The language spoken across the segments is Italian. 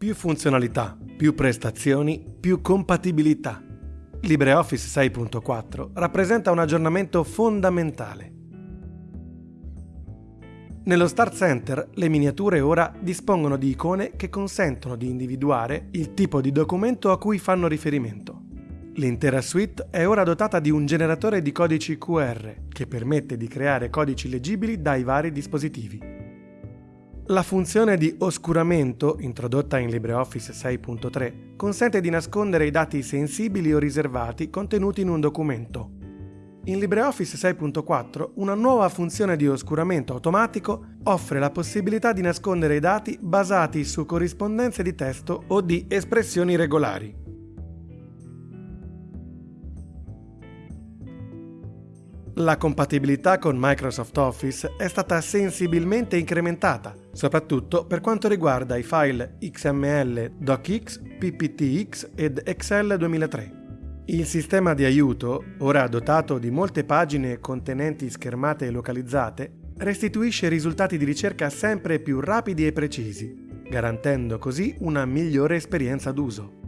Più funzionalità, più prestazioni, più compatibilità. LibreOffice 6.4 rappresenta un aggiornamento fondamentale. Nello Start Center le miniature ora dispongono di icone che consentono di individuare il tipo di documento a cui fanno riferimento. L'intera suite è ora dotata di un generatore di codici QR che permette di creare codici leggibili dai vari dispositivi. La funzione di oscuramento, introdotta in LibreOffice 6.3, consente di nascondere i dati sensibili o riservati contenuti in un documento. In LibreOffice 6.4 una nuova funzione di oscuramento automatico offre la possibilità di nascondere i dati basati su corrispondenze di testo o di espressioni regolari. La compatibilità con Microsoft Office è stata sensibilmente incrementata, soprattutto per quanto riguarda i file XML, DocX, PPTX ed Excel 2003. Il sistema di aiuto, ora dotato di molte pagine contenenti schermate localizzate, restituisce risultati di ricerca sempre più rapidi e precisi, garantendo così una migliore esperienza d'uso.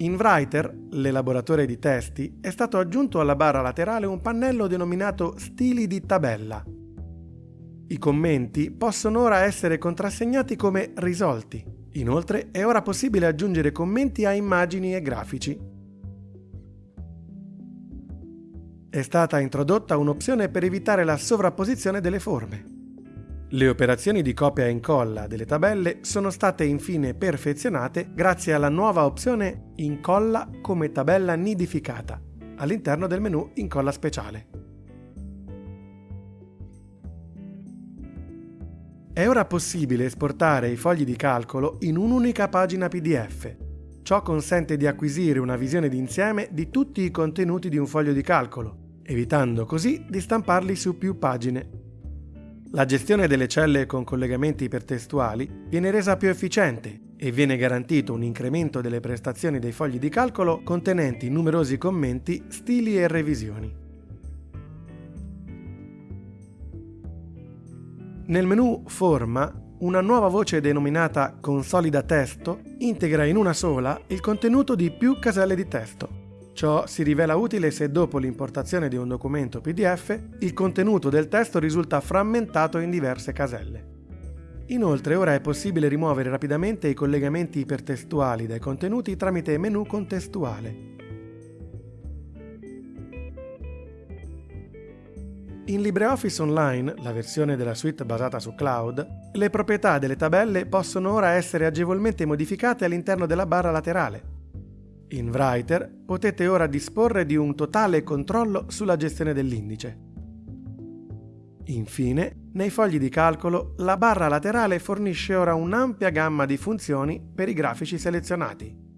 In Writer, l'elaboratore di testi, è stato aggiunto alla barra laterale un pannello denominato Stili di tabella. I commenti possono ora essere contrassegnati come risolti. Inoltre è ora possibile aggiungere commenti a immagini e grafici. È stata introdotta un'opzione per evitare la sovrapposizione delle forme. Le operazioni di copia e incolla delle tabelle sono state infine perfezionate grazie alla nuova opzione Incolla come tabella nidificata all'interno del menu Incolla speciale. È ora possibile esportare i fogli di calcolo in un'unica pagina PDF. Ciò consente di acquisire una visione d'insieme di tutti i contenuti di un foglio di calcolo, evitando così di stamparli su più pagine la gestione delle celle con collegamenti ipertestuali viene resa più efficiente e viene garantito un incremento delle prestazioni dei fogli di calcolo contenenti numerosi commenti, stili e revisioni. Nel menu Forma, una nuova voce denominata Consolida testo integra in una sola il contenuto di più caselle di testo. Ciò si rivela utile se dopo l'importazione di un documento PDF il contenuto del testo risulta frammentato in diverse caselle. Inoltre ora è possibile rimuovere rapidamente i collegamenti ipertestuali dai contenuti tramite menu contestuale. In LibreOffice Online, la versione della suite basata su cloud, le proprietà delle tabelle possono ora essere agevolmente modificate all'interno della barra laterale. In Writer potete ora disporre di un totale controllo sulla gestione dell'indice. Infine, nei fogli di calcolo, la barra laterale fornisce ora un'ampia gamma di funzioni per i grafici selezionati.